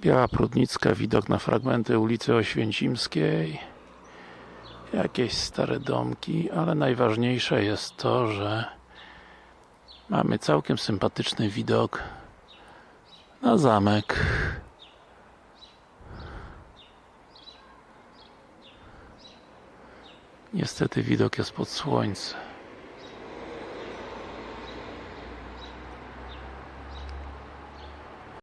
Biała Prudnicka, widok na fragmenty ulicy Oświęcimskiej. Jakieś stare domki, ale najważniejsze jest to, że mamy całkiem sympatyczny widok na zamek. Niestety widok jest pod słońce